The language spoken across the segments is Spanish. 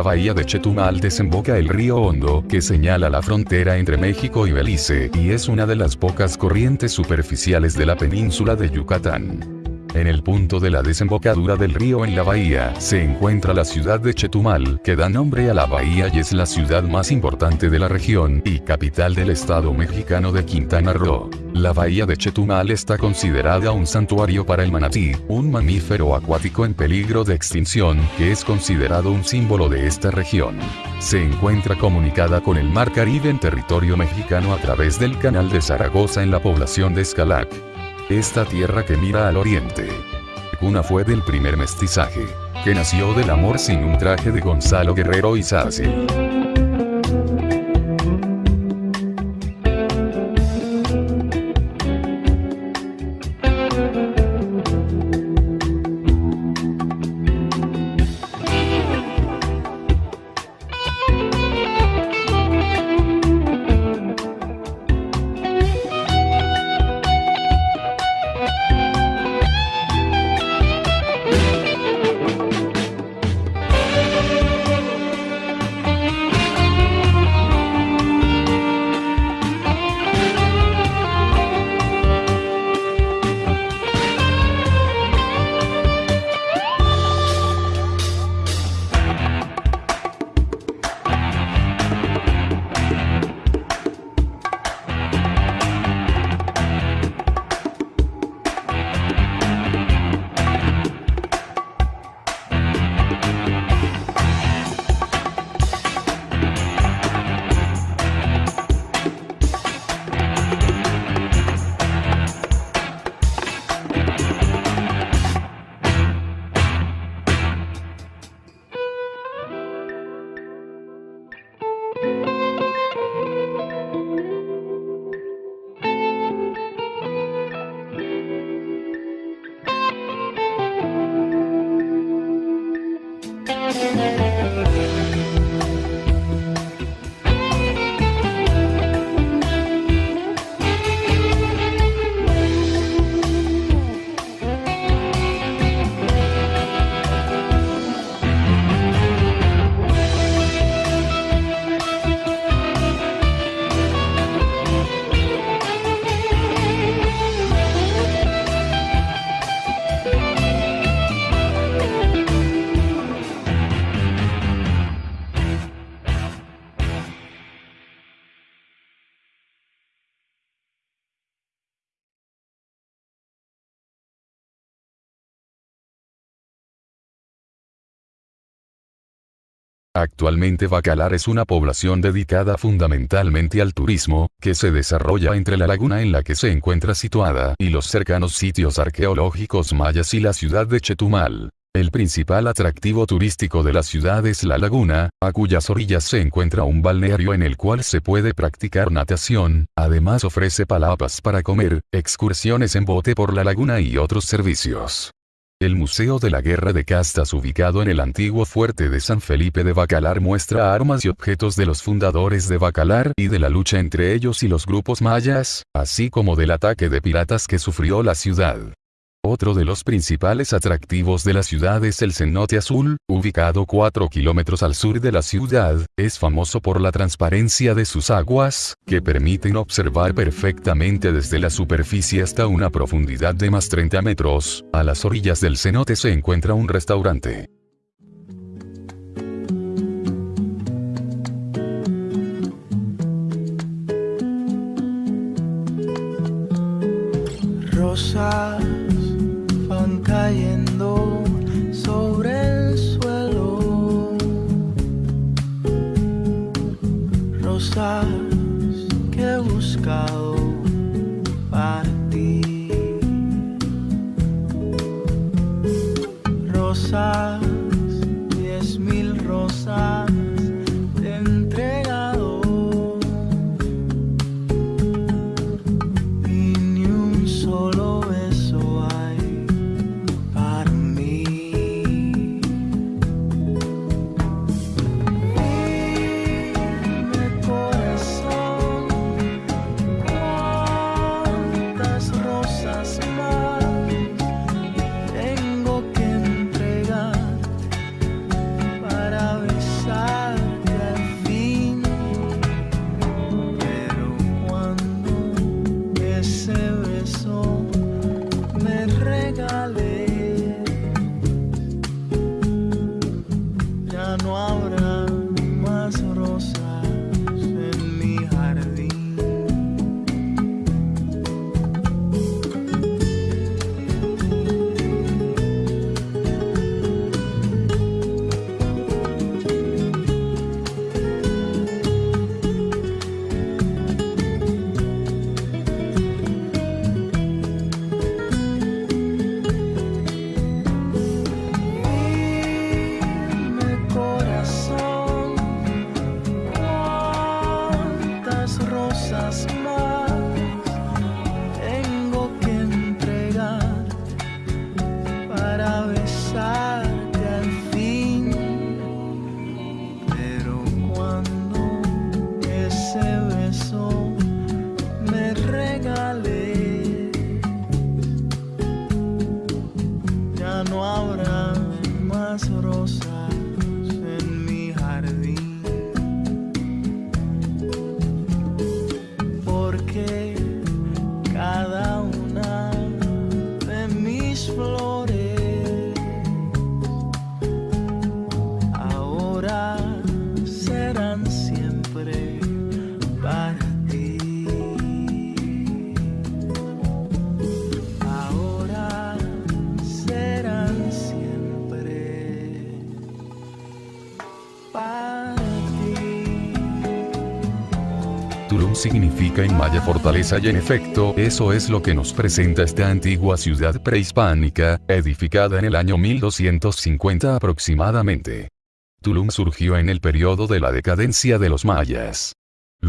La bahía de Chetumal desemboca el río Hondo, que señala la frontera entre México y Belice, y es una de las pocas corrientes superficiales de la península de Yucatán. En el punto de la desembocadura del río en la bahía, se encuentra la ciudad de Chetumal, que da nombre a la bahía y es la ciudad más importante de la región, y capital del estado mexicano de Quintana Roo. La bahía de Chetumal está considerada un santuario para el manatí, un mamífero acuático en peligro de extinción, que es considerado un símbolo de esta región. Se encuentra comunicada con el Mar Caribe en territorio mexicano a través del Canal de Zaragoza en la población de Escalac. Esta tierra que mira al oriente. Cuna fue del primer mestizaje, que nació del amor sin un traje de Gonzalo Guerrero y Sácil. Actualmente Bacalar es una población dedicada fundamentalmente al turismo, que se desarrolla entre la laguna en la que se encuentra situada y los cercanos sitios arqueológicos mayas y la ciudad de Chetumal. El principal atractivo turístico de la ciudad es la laguna, a cuyas orillas se encuentra un balneario en el cual se puede practicar natación, además ofrece palapas para comer, excursiones en bote por la laguna y otros servicios. El Museo de la Guerra de Castas ubicado en el antiguo fuerte de San Felipe de Bacalar muestra armas y objetos de los fundadores de Bacalar y de la lucha entre ellos y los grupos mayas, así como del ataque de piratas que sufrió la ciudad. Otro de los principales atractivos de la ciudad es el cenote azul, ubicado 4 kilómetros al sur de la ciudad, es famoso por la transparencia de sus aguas, que permiten observar perfectamente desde la superficie hasta una profundidad de más 30 metros. A las orillas del cenote se encuentra un restaurante. Rosa Que he buscado para ti. Rosas, diez mil rosas. En maya fortaleza y en efecto, eso es lo que nos presenta esta antigua ciudad prehispánica, edificada en el año 1250 aproximadamente. Tulum surgió en el periodo de la decadencia de los mayas.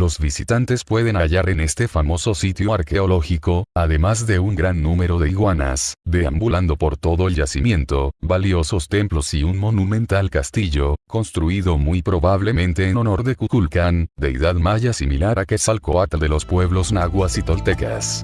Los visitantes pueden hallar en este famoso sitio arqueológico, además de un gran número de iguanas, deambulando por todo el yacimiento, valiosos templos y un monumental castillo, construido muy probablemente en honor de Cuculcán, deidad maya similar a Quetzalcoatl de los pueblos nahuas y toltecas.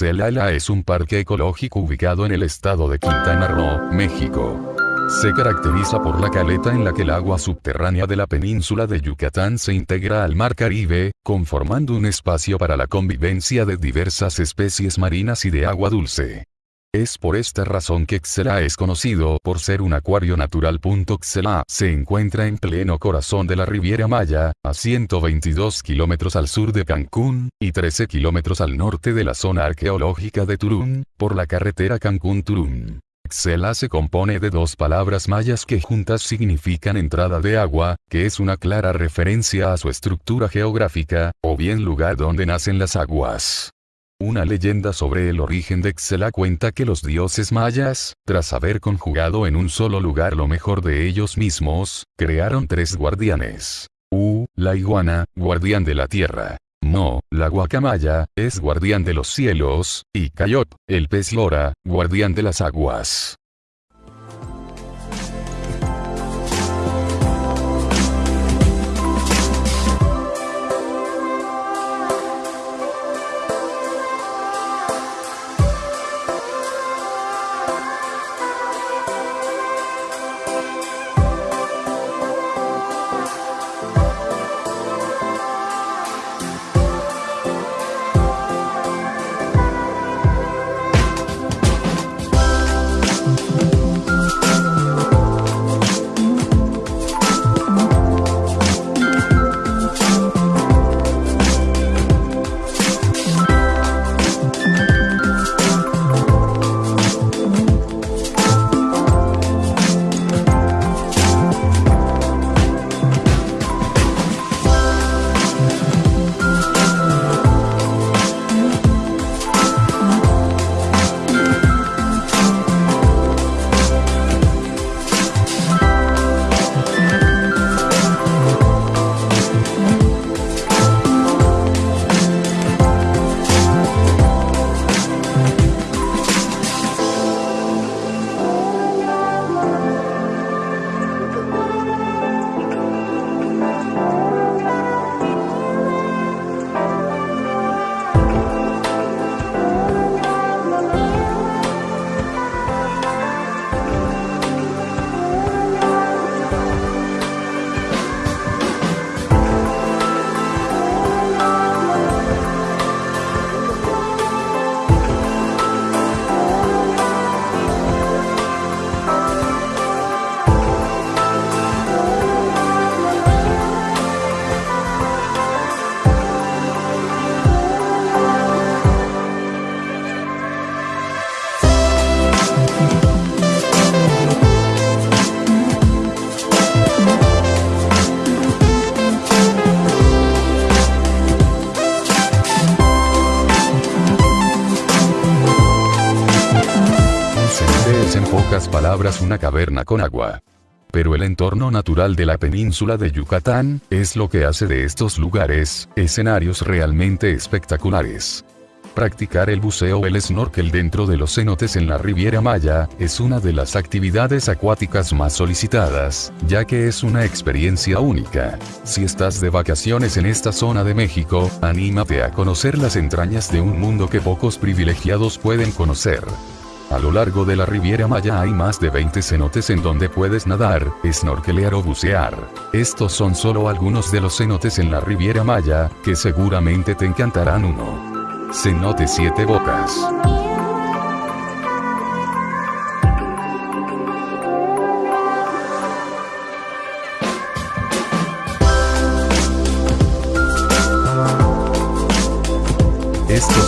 Xelala es un parque ecológico ubicado en el estado de Quintana Roo, México. Se caracteriza por la caleta en la que el agua subterránea de la península de Yucatán se integra al mar Caribe, conformando un espacio para la convivencia de diversas especies marinas y de agua dulce. Es por esta razón que Xela es conocido por ser un acuario natural. Xela se encuentra en pleno corazón de la Riviera Maya, a 122 kilómetros al sur de Cancún, y 13 kilómetros al norte de la zona arqueológica de Turún, por la carretera Cancún-Turún. Xela se compone de dos palabras mayas que juntas significan entrada de agua, que es una clara referencia a su estructura geográfica, o bien lugar donde nacen las aguas. Una leyenda sobre el origen de Xela cuenta que los dioses mayas, tras haber conjugado en un solo lugar lo mejor de ellos mismos, crearon tres guardianes. U, la iguana, guardián de la tierra. No, la guacamaya, es guardián de los cielos, y Cayot, el pez lora, guardián de las aguas. Pocas palabras una caverna con agua. Pero el entorno natural de la península de Yucatán, es lo que hace de estos lugares, escenarios realmente espectaculares. Practicar el buceo o el snorkel dentro de los cenotes en la Riviera Maya, es una de las actividades acuáticas más solicitadas, ya que es una experiencia única. Si estás de vacaciones en esta zona de México, anímate a conocer las entrañas de un mundo que pocos privilegiados pueden conocer. A lo largo de la Riviera Maya hay más de 20 cenotes en donde puedes nadar, snorkelear o bucear. Estos son solo algunos de los cenotes en la Riviera Maya, que seguramente te encantarán uno. Cenote Siete Bocas.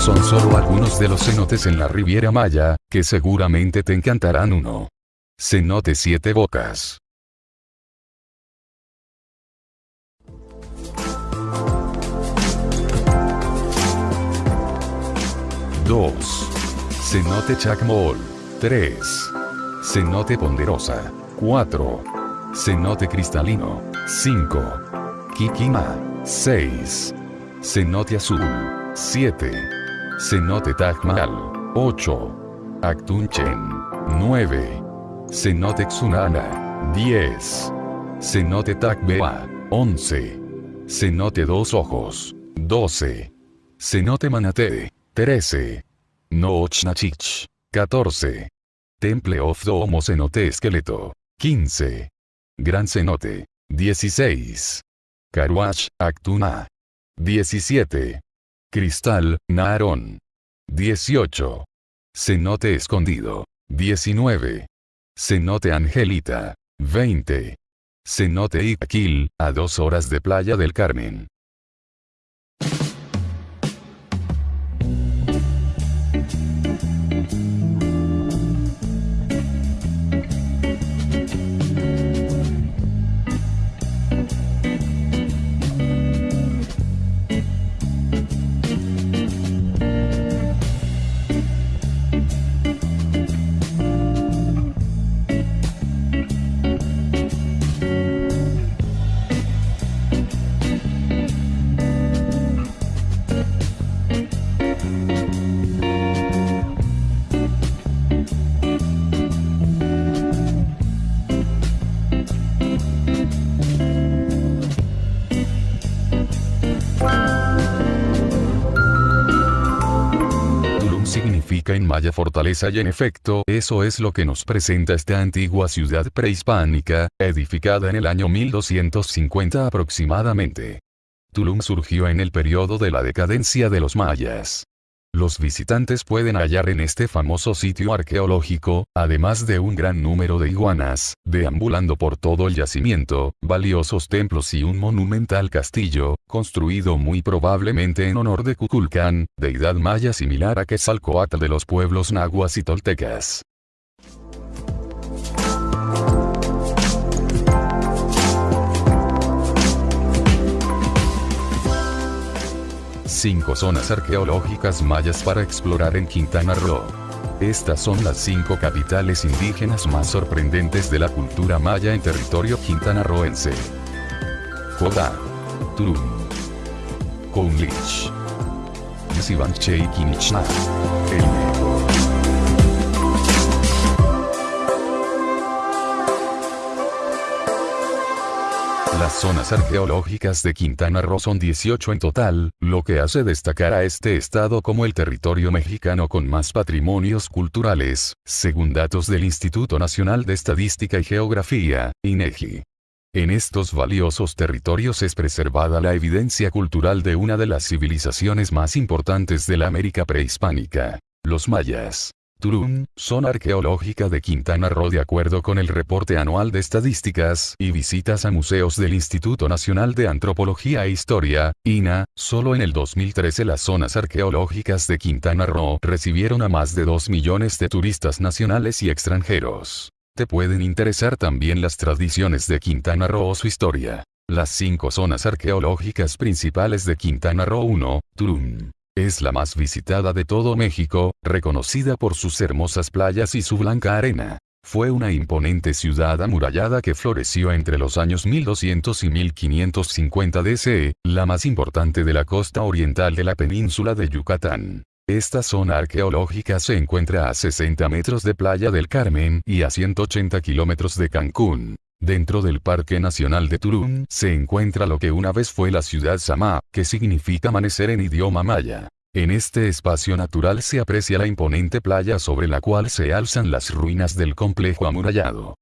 Son solo algunos de los cenotes en la Riviera Maya, que seguramente te encantarán uno. Cenote Siete Bocas. Dos. Cenote Chacmol. 3. Cenote Ponderosa. 4. Cenote Cristalino. 5. Kikima. 6. Cenote Azul. 7. Cenote Tajmal. 8. Actunchen. 9. Cenote Xunana. 10. Cenote Tacbea. 11. Cenote Dos Ojos. 12. Cenote Manate. 13. Noochnachic. 14. Temple of Domo Cenote Esqueleto. 15. Gran Cenote. 16. Karuach, Actuna. 17. Cristal, Naarón. 18. Cenote Escondido. 19. Cenote Angelita. 20. Cenote Iquil, a dos horas de Playa del Carmen. En maya fortaleza y en efecto, eso es lo que nos presenta esta antigua ciudad prehispánica, edificada en el año 1250 aproximadamente. Tulum surgió en el periodo de la decadencia de los mayas. Los visitantes pueden hallar en este famoso sitio arqueológico, además de un gran número de iguanas, deambulando por todo el yacimiento, valiosos templos y un monumental castillo, construido muy probablemente en honor de Cuculcán, deidad maya similar a Quetzalcoatl de los pueblos nahuas y toltecas. Cinco zonas arqueológicas mayas para explorar en Quintana Roo. Estas son las cinco capitales indígenas más sorprendentes de la cultura maya en territorio quintanarroense. Jodá. Tulum. Counlich. Sibanche y Quinichna. Las zonas arqueológicas de Quintana Roo son 18 en total, lo que hace destacar a este estado como el territorio mexicano con más patrimonios culturales, según datos del Instituto Nacional de Estadística y Geografía, INEGI. En estos valiosos territorios es preservada la evidencia cultural de una de las civilizaciones más importantes de la América prehispánica, los mayas. Tulum, zona arqueológica de Quintana Roo de acuerdo con el reporte anual de estadísticas y visitas a museos del Instituto Nacional de Antropología e Historia, INA, solo en el 2013 las zonas arqueológicas de Quintana Roo recibieron a más de 2 millones de turistas nacionales y extranjeros. Te pueden interesar también las tradiciones de Quintana Roo o su historia. Las cinco zonas arqueológicas principales de Quintana Roo 1, Tulum. Es la más visitada de todo México, reconocida por sus hermosas playas y su blanca arena. Fue una imponente ciudad amurallada que floreció entre los años 1200 y 1550 DC, la más importante de la costa oriental de la península de Yucatán. Esta zona arqueológica se encuentra a 60 metros de Playa del Carmen y a 180 kilómetros de Cancún. Dentro del Parque Nacional de Tulum se encuentra lo que una vez fue la ciudad Samá, que significa amanecer en idioma maya. En este espacio natural se aprecia la imponente playa sobre la cual se alzan las ruinas del complejo amurallado.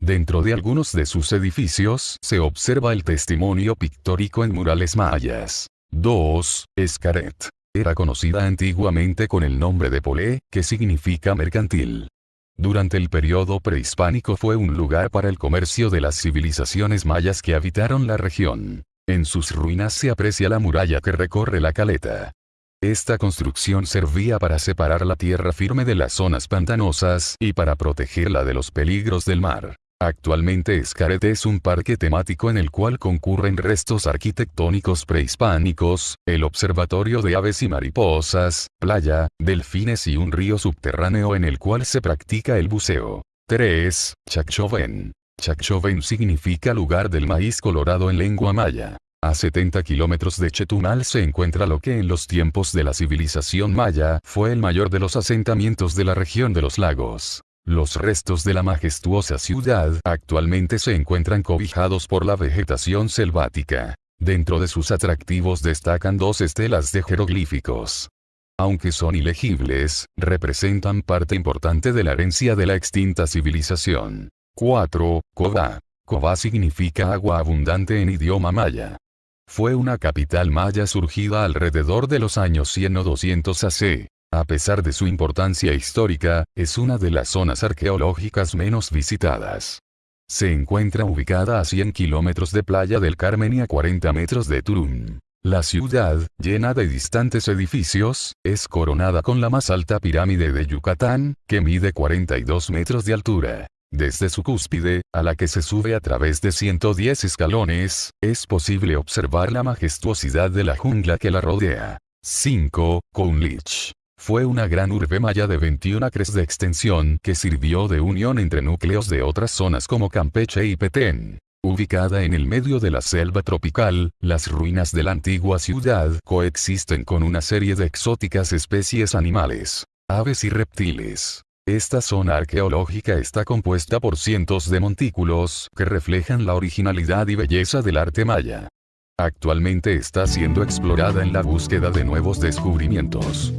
Dentro de algunos de sus edificios se observa el testimonio pictórico en murales mayas. 2. Escaret. Era conocida antiguamente con el nombre de Polé, que significa mercantil. Durante el periodo prehispánico fue un lugar para el comercio de las civilizaciones mayas que habitaron la región. En sus ruinas se aprecia la muralla que recorre la caleta. Esta construcción servía para separar la tierra firme de las zonas pantanosas y para protegerla de los peligros del mar. Actualmente Escaret es un parque temático en el cual concurren restos arquitectónicos prehispánicos, el observatorio de aves y mariposas, playa, delfines y un río subterráneo en el cual se practica el buceo. 3. Chacchoven. Chacchoven significa lugar del maíz colorado en lengua maya. A 70 kilómetros de Chetumal se encuentra lo que en los tiempos de la civilización maya fue el mayor de los asentamientos de la región de los lagos. Los restos de la majestuosa ciudad actualmente se encuentran cobijados por la vegetación selvática. Dentro de sus atractivos destacan dos estelas de jeroglíficos. aunque son ilegibles, representan parte importante de la herencia de la extinta civilización. 4. Koba. Koba significa agua abundante en idioma maya. Fue una capital maya surgida alrededor de los años 100 o 200 AC. A pesar de su importancia histórica, es una de las zonas arqueológicas menos visitadas. Se encuentra ubicada a 100 kilómetros de Playa del Carmen y a 40 metros de Turún. La ciudad, llena de distantes edificios, es coronada con la más alta pirámide de Yucatán, que mide 42 metros de altura. Desde su cúspide, a la que se sube a través de 110 escalones, es posible observar la majestuosidad de la jungla que la rodea. 5. Kunlich. Fue una gran urbe maya de 21 acres de extensión que sirvió de unión entre núcleos de otras zonas como Campeche y Petén. Ubicada en el medio de la selva tropical, las ruinas de la antigua ciudad coexisten con una serie de exóticas especies animales, aves y reptiles. Esta zona arqueológica está compuesta por cientos de montículos que reflejan la originalidad y belleza del arte maya. Actualmente está siendo explorada en la búsqueda de nuevos descubrimientos.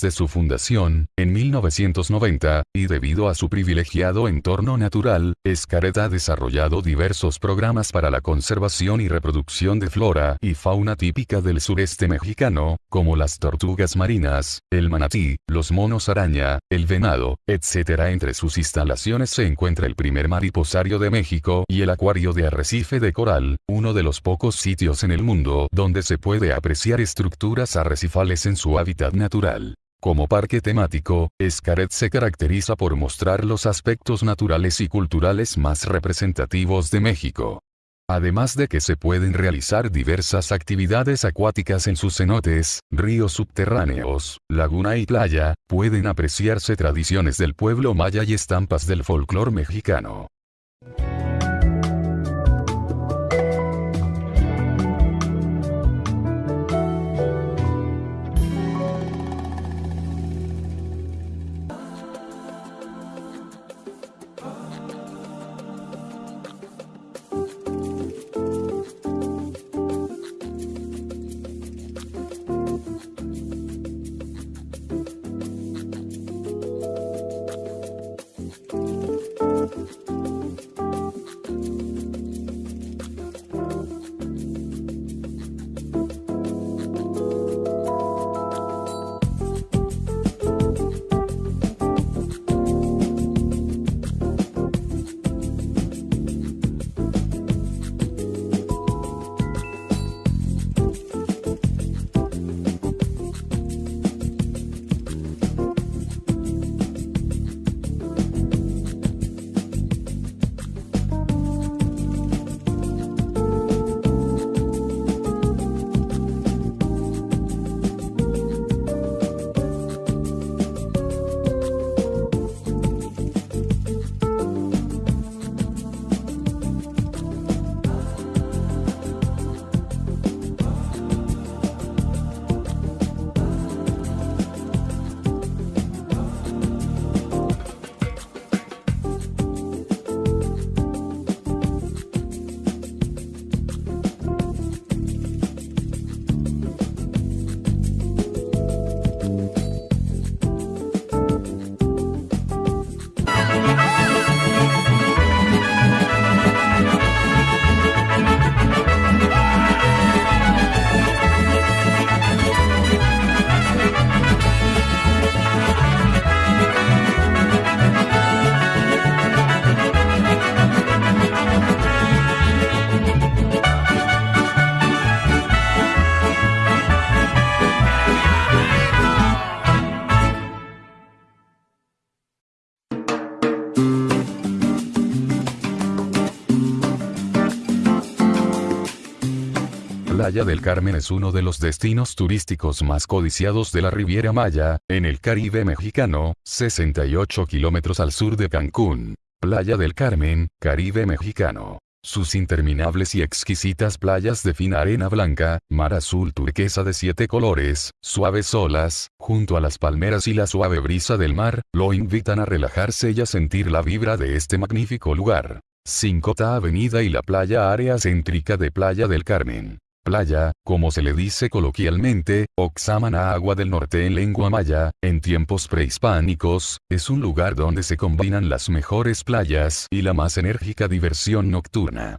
Desde su fundación, en 1990, y debido a su privilegiado entorno natural, Escaret ha desarrollado diversos programas para la conservación y reproducción de flora y fauna típica del sureste mexicano, como las tortugas marinas, el manatí, los monos araña, el venado, etc. Entre sus instalaciones se encuentra el primer mariposario de México y el acuario de arrecife de coral, uno de los pocos sitios en el mundo donde se puede apreciar estructuras arrecifales en su hábitat natural. Como parque temático, Escaret se caracteriza por mostrar los aspectos naturales y culturales más representativos de México. Además de que se pueden realizar diversas actividades acuáticas en sus cenotes, ríos subterráneos, laguna y playa, pueden apreciarse tradiciones del pueblo maya y estampas del folclore mexicano. Playa del Carmen es uno de los destinos turísticos más codiciados de la Riviera Maya, en el Caribe mexicano, 68 kilómetros al sur de Cancún. Playa del Carmen, Caribe mexicano. Sus interminables y exquisitas playas de fina arena blanca, mar azul turquesa de siete colores, suaves olas, junto a las palmeras y la suave brisa del mar, lo invitan a relajarse y a sentir la vibra de este magnífico lugar. 5 Avenida y la playa área céntrica de Playa del Carmen. Playa, como se le dice coloquialmente, Oxamana Agua del Norte en lengua maya, en tiempos prehispánicos, es un lugar donde se combinan las mejores playas y la más enérgica diversión nocturna.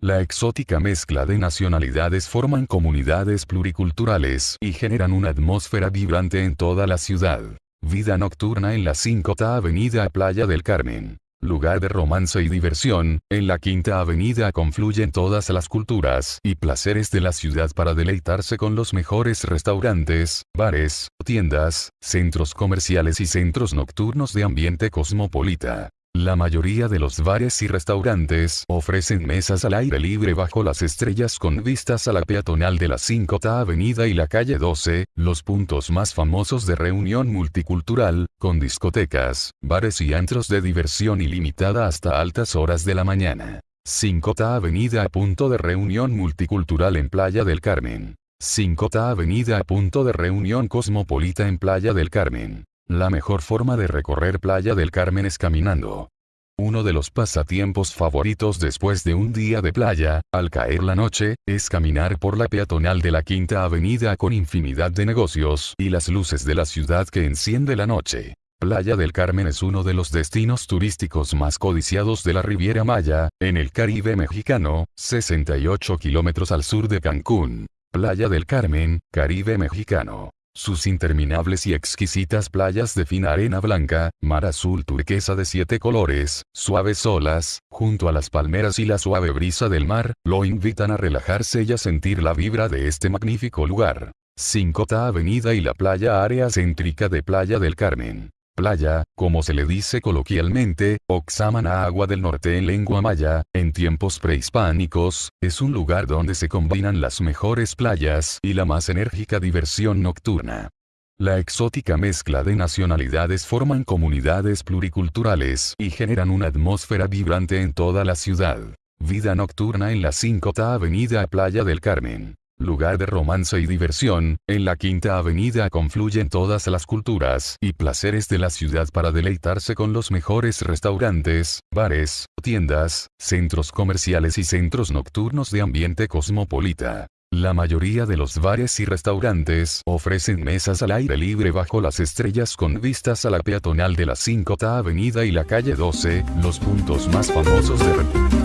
La exótica mezcla de nacionalidades forman comunidades pluriculturales y generan una atmósfera vibrante en toda la ciudad. Vida nocturna en la 5 Avenida Playa del Carmen lugar de romance y diversión, en la Quinta Avenida confluyen todas las culturas y placeres de la ciudad para deleitarse con los mejores restaurantes, bares, tiendas, centros comerciales y centros nocturnos de ambiente cosmopolita. La mayoría de los bares y restaurantes ofrecen mesas al aire libre bajo las estrellas con vistas a la peatonal de la 5 Avenida y la calle 12, los puntos más famosos de reunión multicultural, con discotecas, bares y antros de diversión ilimitada hasta altas horas de la mañana. 5 Avenida punto de reunión multicultural en Playa del Carmen. 5 Avenida punto de reunión cosmopolita en Playa del Carmen. La mejor forma de recorrer Playa del Carmen es caminando. Uno de los pasatiempos favoritos después de un día de playa, al caer la noche, es caminar por la peatonal de la Quinta Avenida con infinidad de negocios y las luces de la ciudad que enciende la noche. Playa del Carmen es uno de los destinos turísticos más codiciados de la Riviera Maya, en el Caribe mexicano, 68 kilómetros al sur de Cancún. Playa del Carmen, Caribe mexicano. Sus interminables y exquisitas playas de fina arena blanca, mar azul turquesa de siete colores, suaves olas, junto a las palmeras y la suave brisa del mar, lo invitan a relajarse y a sentir la vibra de este magnífico lugar. 5 Avenida y la playa área céntrica de Playa del Carmen. Playa, como se le dice coloquialmente, Oxamana Agua del Norte en lengua maya, en tiempos prehispánicos, es un lugar donde se combinan las mejores playas y la más enérgica diversión nocturna. La exótica mezcla de nacionalidades forman comunidades pluriculturales y generan una atmósfera vibrante en toda la ciudad. Vida nocturna en la 5 Avenida Playa del Carmen lugar de romance y diversión, en la Quinta Avenida confluyen todas las culturas y placeres de la ciudad para deleitarse con los mejores restaurantes, bares, tiendas, centros comerciales y centros nocturnos de ambiente cosmopolita. La mayoría de los bares y restaurantes ofrecen mesas al aire libre bajo las estrellas con vistas a la peatonal de la 5 Avenida y la calle 12, los puntos más famosos de...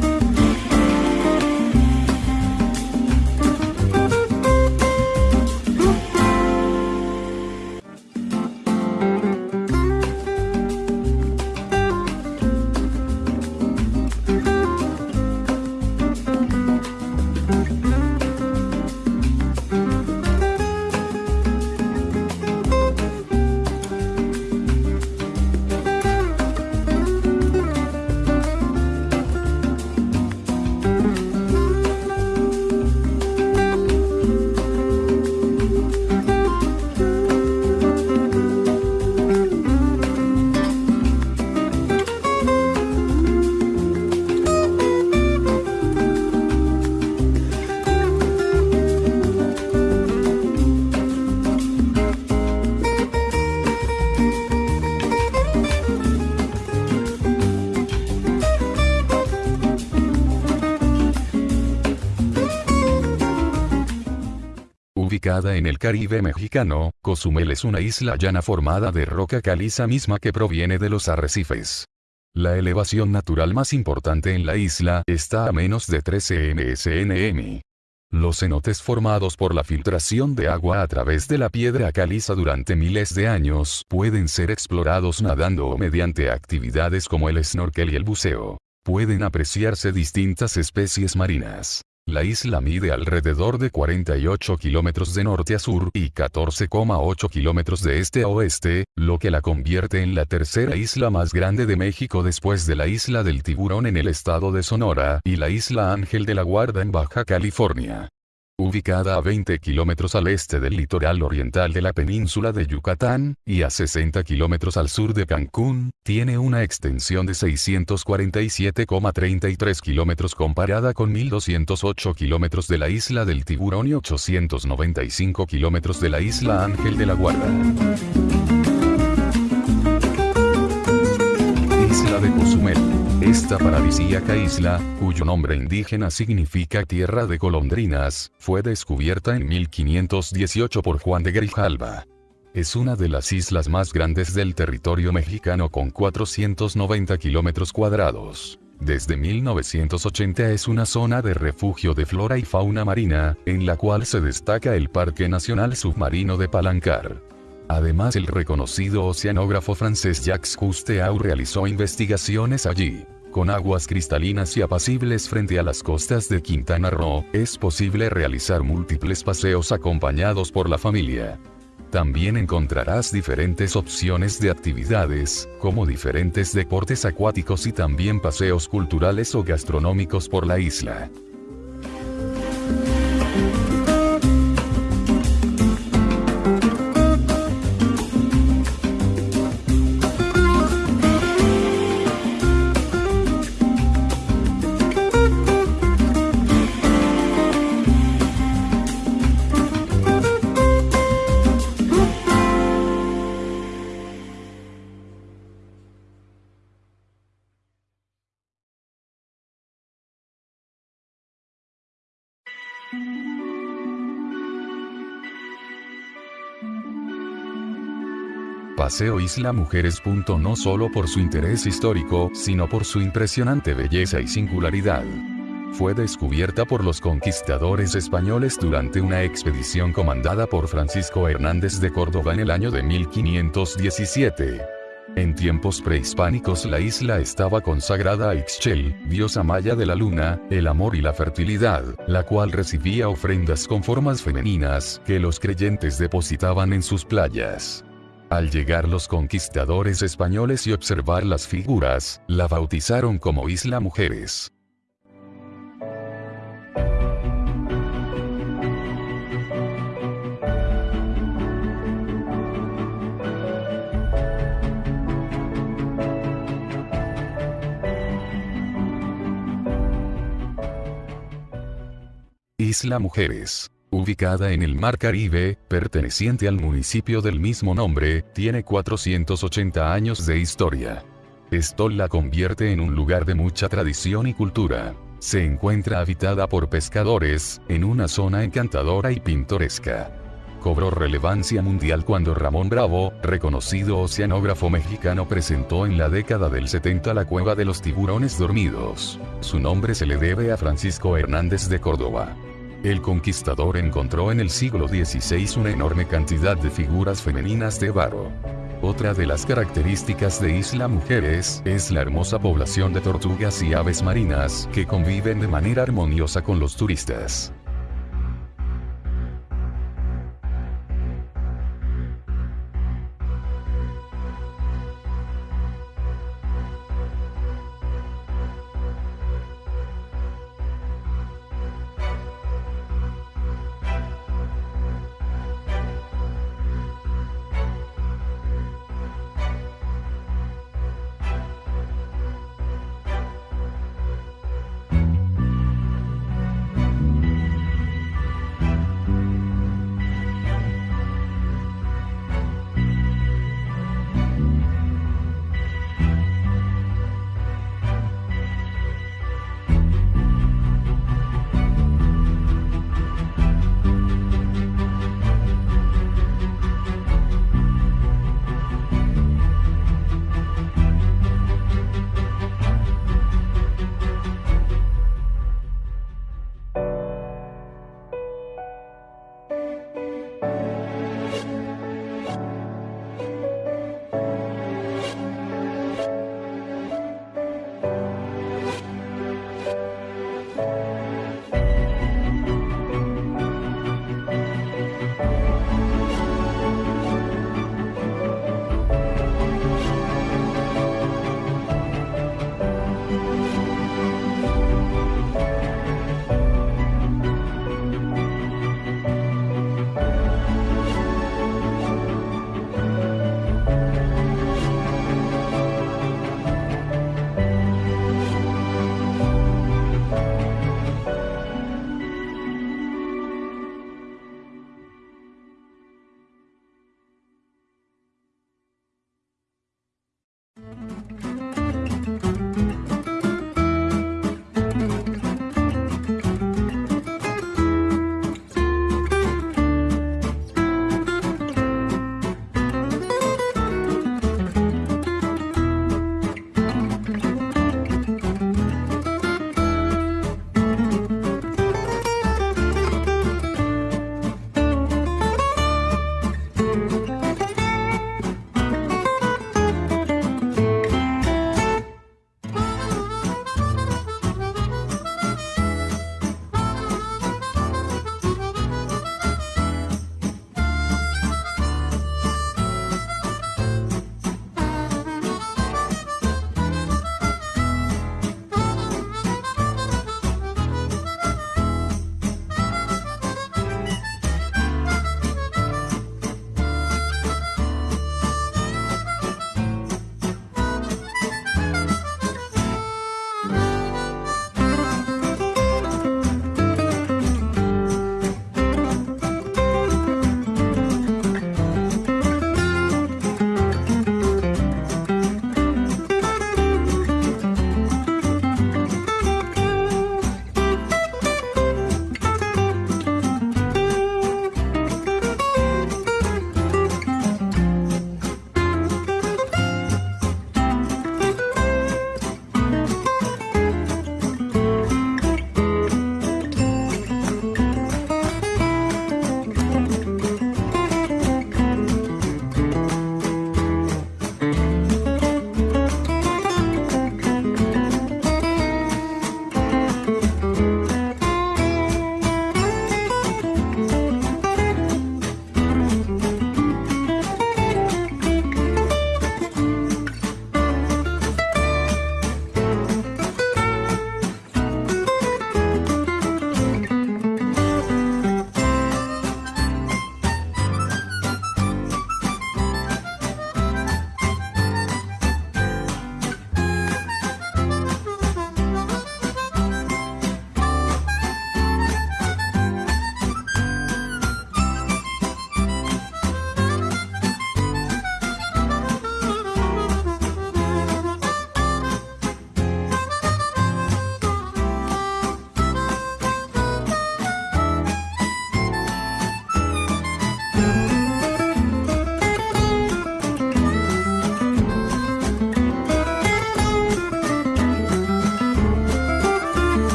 ubicada en el Caribe mexicano, Cozumel es una isla llana formada de roca caliza misma que proviene de los arrecifes. La elevación natural más importante en la isla está a menos de 13 msnm. Los cenotes formados por la filtración de agua a través de la piedra caliza durante miles de años pueden ser explorados nadando o mediante actividades como el snorkel y el buceo. Pueden apreciarse distintas especies marinas. La isla mide alrededor de 48 kilómetros de norte a sur y 14,8 kilómetros de este a oeste, lo que la convierte en la tercera isla más grande de México después de la isla del Tiburón en el estado de Sonora y la isla Ángel de la Guarda en Baja California. Ubicada a 20 kilómetros al este del litoral oriental de la península de Yucatán, y a 60 kilómetros al sur de Cancún, tiene una extensión de 647,33 kilómetros comparada con 1.208 kilómetros de la isla del Tiburón y 895 kilómetros de la isla Ángel de la Guarda. Esta paradisíaca isla, cuyo nombre indígena significa tierra de golondrinas, fue descubierta en 1518 por Juan de Grijalva. Es una de las islas más grandes del territorio mexicano con 490 kilómetros cuadrados. Desde 1980 es una zona de refugio de flora y fauna marina, en la cual se destaca el Parque Nacional Submarino de Palancar. Además el reconocido oceanógrafo francés Jacques Cousteau realizó investigaciones allí. Con aguas cristalinas y apacibles frente a las costas de Quintana Roo, es posible realizar múltiples paseos acompañados por la familia. También encontrarás diferentes opciones de actividades, como diferentes deportes acuáticos y también paseos culturales o gastronómicos por la isla. Paseo Isla Mujeres. No solo por su interés histórico, sino por su impresionante belleza y singularidad. Fue descubierta por los conquistadores españoles durante una expedición comandada por Francisco Hernández de Córdoba en el año de 1517. En tiempos prehispánicos la isla estaba consagrada a Ixchel, diosa maya de la luna, el amor y la fertilidad, la cual recibía ofrendas con formas femeninas, que los creyentes depositaban en sus playas. Al llegar los conquistadores españoles y observar las figuras, la bautizaron como Isla Mujeres. Isla Mujeres. Ubicada en el Mar Caribe, perteneciente al municipio del mismo nombre, tiene 480 años de historia. Esto la convierte en un lugar de mucha tradición y cultura. Se encuentra habitada por pescadores, en una zona encantadora y pintoresca. Cobró relevancia mundial cuando Ramón Bravo, reconocido oceanógrafo mexicano, presentó en la década del 70 la cueva de los tiburones dormidos. Su nombre se le debe a Francisco Hernández de Córdoba. El conquistador encontró en el siglo XVI una enorme cantidad de figuras femeninas de barro. Otra de las características de Isla Mujeres es la hermosa población de tortugas y aves marinas que conviven de manera armoniosa con los turistas.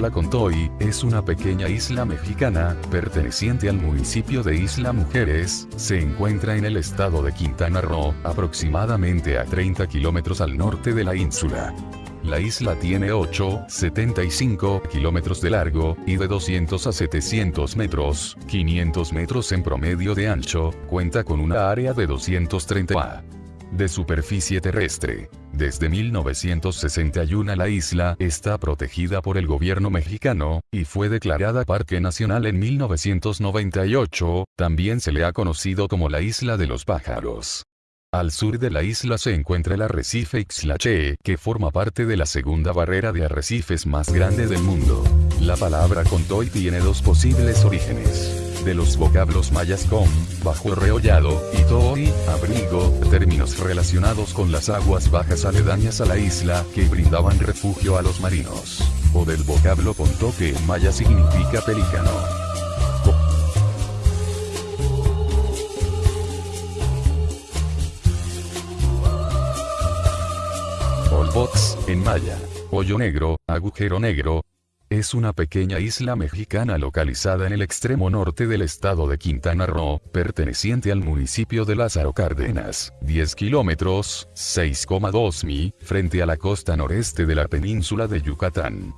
Isla Contoy, es una pequeña isla mexicana, perteneciente al municipio de Isla Mujeres, se encuentra en el estado de Quintana Roo, aproximadamente a 30 kilómetros al norte de la ínsula. La isla tiene 8,75 kilómetros de largo, y de 200 a 700 metros, 500 metros en promedio de ancho, cuenta con una área de 230 a de superficie terrestre. Desde 1961 la isla está protegida por el gobierno mexicano, y fue declarada Parque Nacional en 1998, también se le ha conocido como la Isla de los Pájaros. Al sur de la isla se encuentra el arrecife Ixlache, que forma parte de la segunda barrera de arrecifes más grande del mundo. La palabra contoy tiene dos posibles orígenes de los vocablos mayas con, bajo reollado, y toi, abrigo, términos relacionados con las aguas bajas aledañas a la isla, que brindaban refugio a los marinos. O del vocablo ponto que en maya significa pelícano. Olbox, en maya. Hoyo negro, agujero negro, es una pequeña isla mexicana localizada en el extremo norte del estado de Quintana Roo, perteneciente al municipio de Lázaro Cárdenas, 10 kilómetros, 6,2 mi, frente a la costa noreste de la península de Yucatán.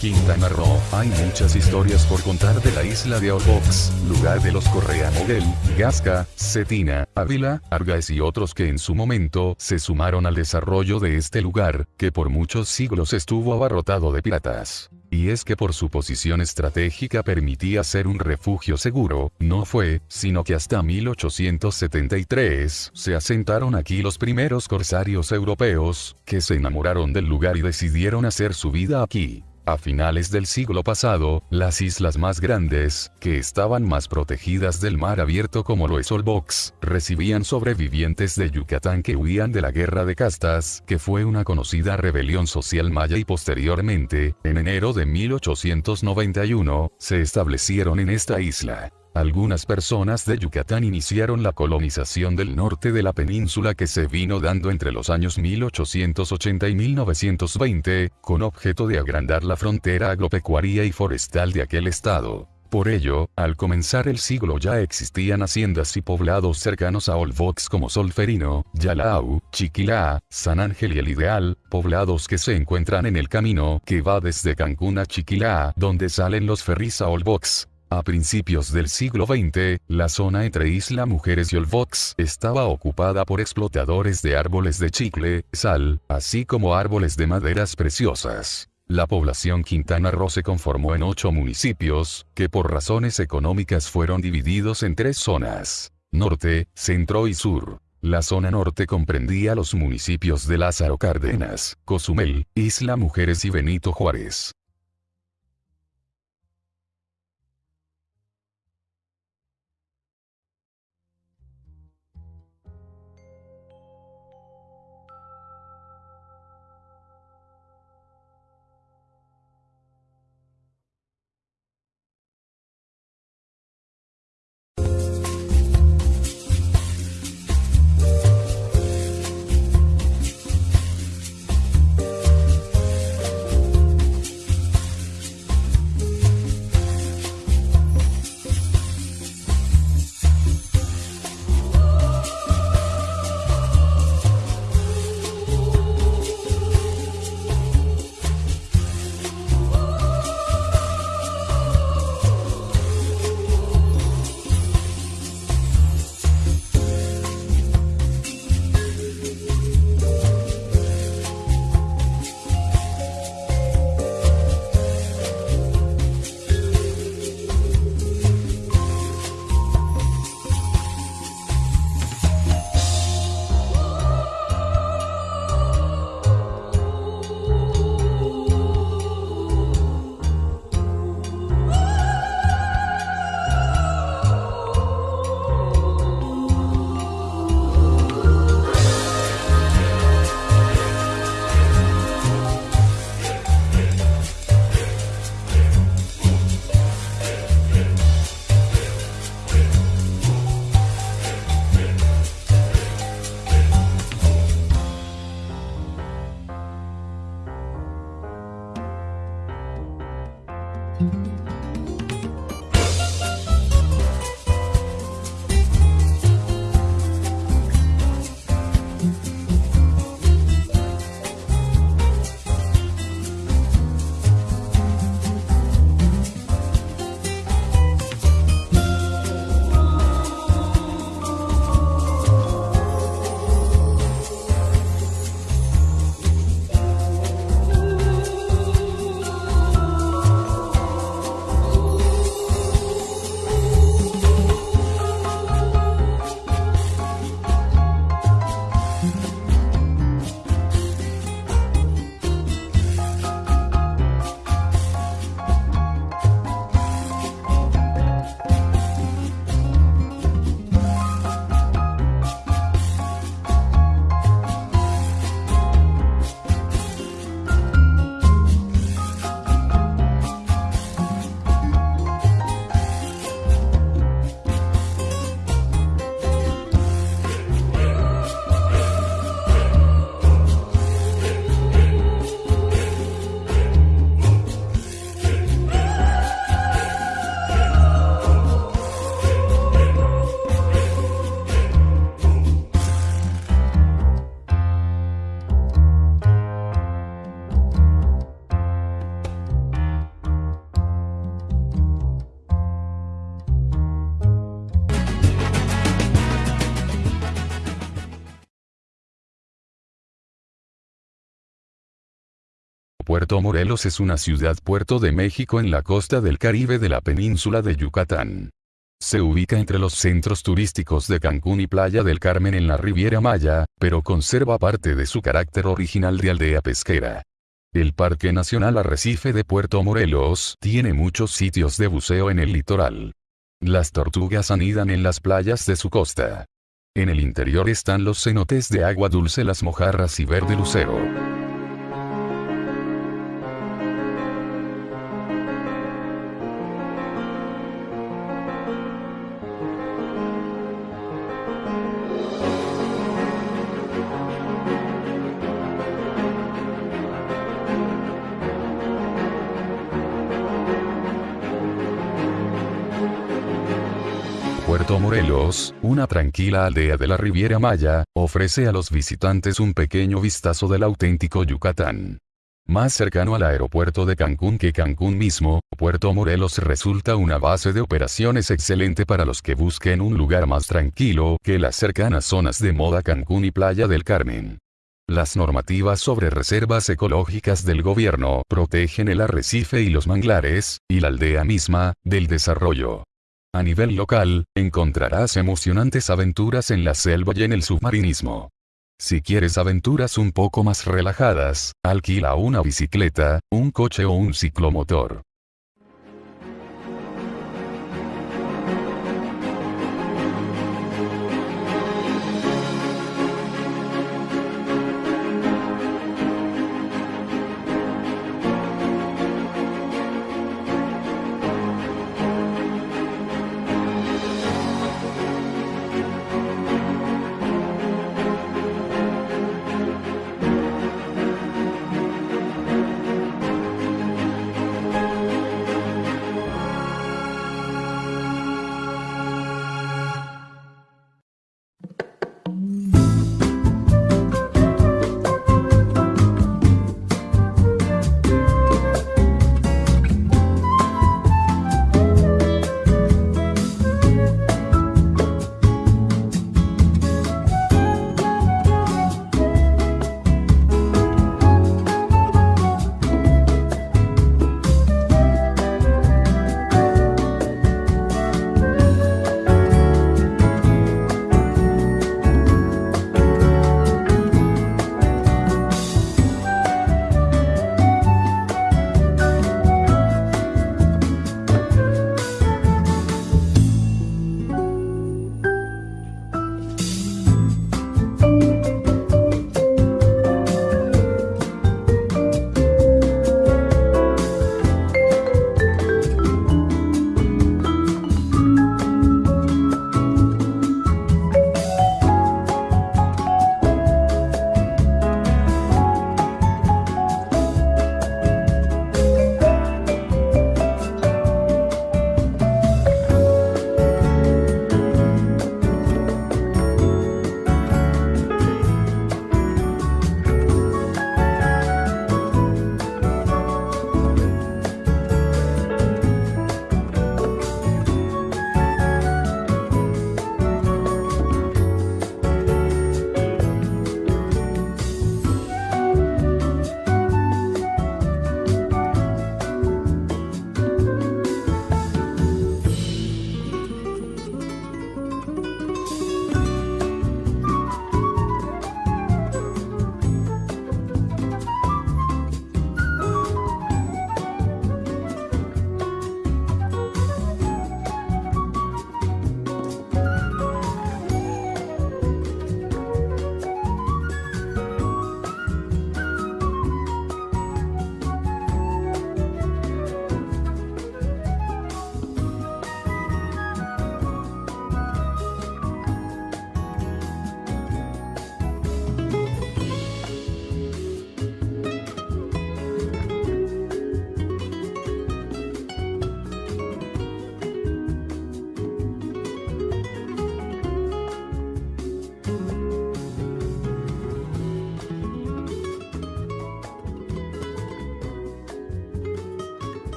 Quintana Roo. Hay muchas historias por contar de la isla de Olbox, lugar de los Correa Moguel, Gasca, Cetina, Ávila, Argaes y otros que en su momento se sumaron al desarrollo de este lugar, que por muchos siglos estuvo abarrotado de piratas. Y es que por su posición estratégica permitía ser un refugio seguro, no fue, sino que hasta 1873 se asentaron aquí los primeros corsarios europeos, que se enamoraron del lugar y decidieron hacer su vida aquí. A finales del siglo pasado, las islas más grandes, que estaban más protegidas del mar abierto como lo es Olbox, recibían sobrevivientes de Yucatán que huían de la guerra de castas, que fue una conocida rebelión social maya y posteriormente, en enero de 1891, se establecieron en esta isla. Algunas personas de Yucatán iniciaron la colonización del norte de la península que se vino dando entre los años 1880 y 1920, con objeto de agrandar la frontera agropecuaria y forestal de aquel estado. Por ello, al comenzar el siglo ya existían haciendas y poblados cercanos a Olbox como Solferino, Yalau, Chiquilá, San Ángel y El Ideal, poblados que se encuentran en el camino que va desde Cancún a Chiquilá, donde salen los ferries a Olbox. A principios del siglo XX, la zona entre Isla Mujeres y Olbox estaba ocupada por explotadores de árboles de chicle, sal, así como árboles de maderas preciosas. La población Quintana Roo se conformó en ocho municipios, que por razones económicas fueron divididos en tres zonas. Norte, Centro y Sur. La zona norte comprendía los municipios de Lázaro Cárdenas, Cozumel, Isla Mujeres y Benito Juárez. Puerto Morelos es una ciudad-puerto de México en la costa del Caribe de la península de Yucatán. Se ubica entre los centros turísticos de Cancún y Playa del Carmen en la Riviera Maya, pero conserva parte de su carácter original de aldea pesquera. El Parque Nacional Arrecife de Puerto Morelos tiene muchos sitios de buceo en el litoral. Las tortugas anidan en las playas de su costa. En el interior están los cenotes de agua dulce, las mojarras y verde lucero. Puerto Morelos, una tranquila aldea de la Riviera Maya, ofrece a los visitantes un pequeño vistazo del auténtico Yucatán. Más cercano al aeropuerto de Cancún que Cancún mismo, Puerto Morelos resulta una base de operaciones excelente para los que busquen un lugar más tranquilo que las cercanas zonas de moda Cancún y Playa del Carmen. Las normativas sobre reservas ecológicas del gobierno protegen el arrecife y los manglares, y la aldea misma, del desarrollo. A nivel local, encontrarás emocionantes aventuras en la selva y en el submarinismo. Si quieres aventuras un poco más relajadas, alquila una bicicleta, un coche o un ciclomotor.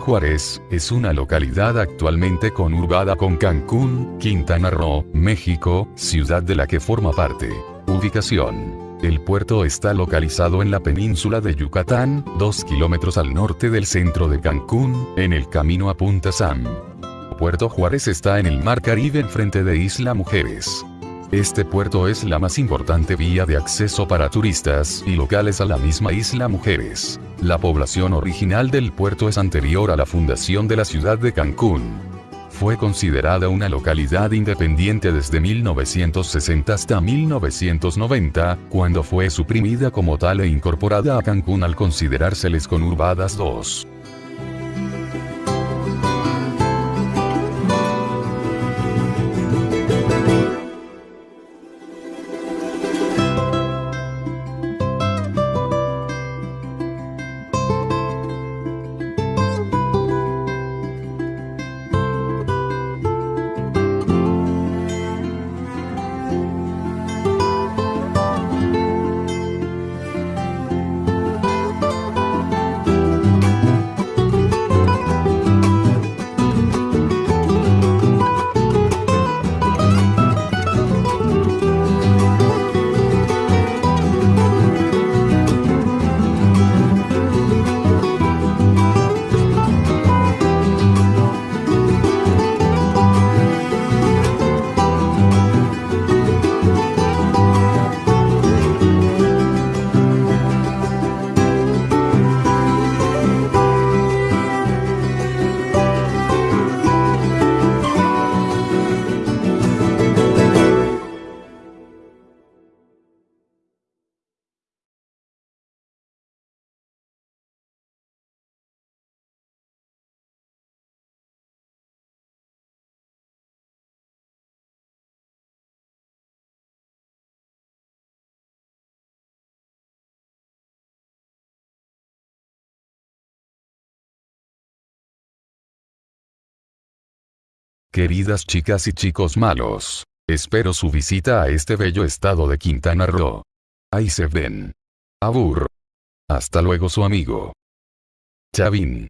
Juárez, es una localidad actualmente conurbada con Cancún, Quintana Roo, México, ciudad de la que forma parte. Ubicación. El puerto está localizado en la península de Yucatán, 2 kilómetros al norte del centro de Cancún, en el camino a Punta Sam. Puerto Juárez está en el Mar Caribe enfrente de Isla Mujeres. Este puerto es la más importante vía de acceso para turistas y locales a la misma isla Mujeres. La población original del puerto es anterior a la fundación de la ciudad de Cancún. Fue considerada una localidad independiente desde 1960 hasta 1990, cuando fue suprimida como tal e incorporada a Cancún al considerárseles conurbadas dos. Queridas chicas y chicos malos. Espero su visita a este bello estado de Quintana Roo. Ahí se ven. Abur. Hasta luego su amigo. Chavín.